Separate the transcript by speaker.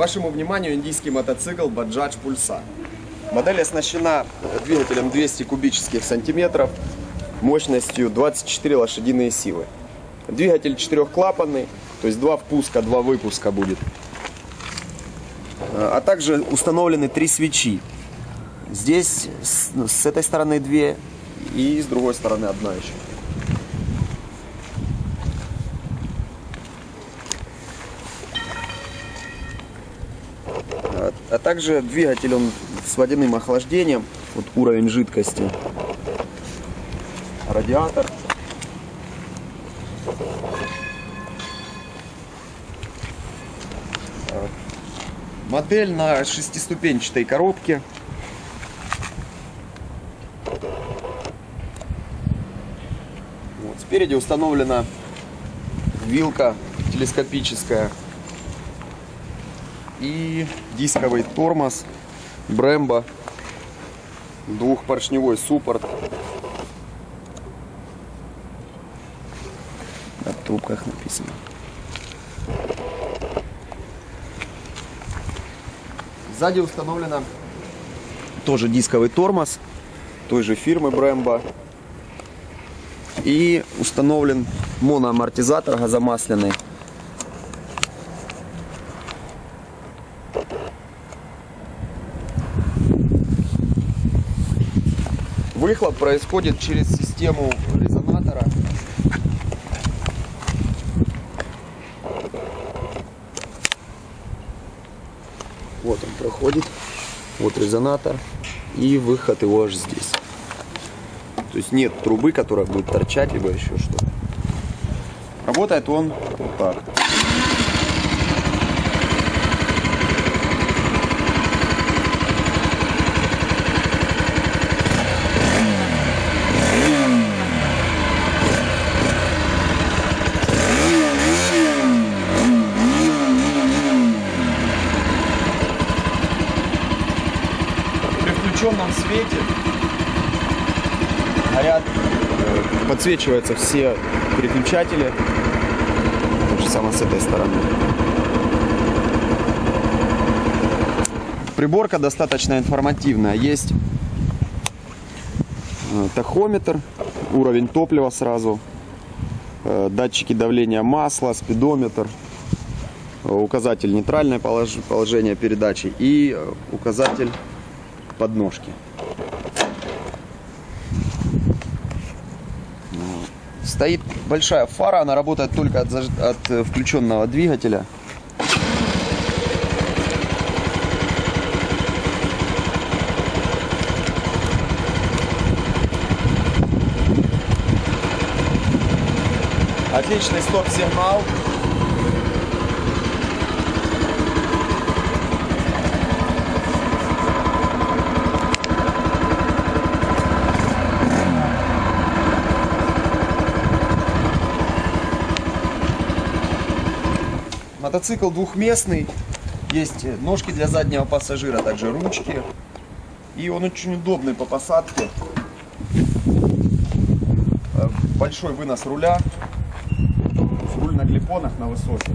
Speaker 1: Вашему вниманию индийский мотоцикл Bajaj Pulsar. Модель оснащена двигателем 200 кубических сантиметров мощностью 24 лошадиные силы. Двигатель четырехклапанный, то есть два впуска, два выпуска будет. А также установлены три свечи. Здесь с этой стороны две и с другой стороны одна еще. А, также двигатель он с водяным охлаждением, вот уровень жидкости, радиатор. Модель на шестиступенчатой коробке. Вот, спереди установлена вилка телескопическая и дисковый тормоз Brembo, двухпоршневой суппорт. На трубках написано. Сзади установлена тоже дисковый тормоз той же фирмы Brembo. И установлен моноамортизатор газомасляный. Выхлоп происходит через систему резонатора. Вот он проходит. Вот резонатор. И выход его аж здесь. То есть нет трубы, которая будет торчать, либо еще что-то. Работает он вот так. При включенном свете горят, э, подсвечиваются все переключатели. То же самое с этой стороны. Приборка достаточно информативная. Есть э, тахометр, уровень топлива сразу, э, датчики давления масла, спидометр, указатель нейтральное полож- положение передачи и указатель подножки. Стоит большая фара, она работает только от, заж- от э, включенного двигателя. Отличный стоп-сигнал. Мотоцикл двухместный. Есть ножки для заднего пассажира, также ручки. И он очень удобный по посадке. Э, Большой вынос руля. Руль на клепонах на высоких.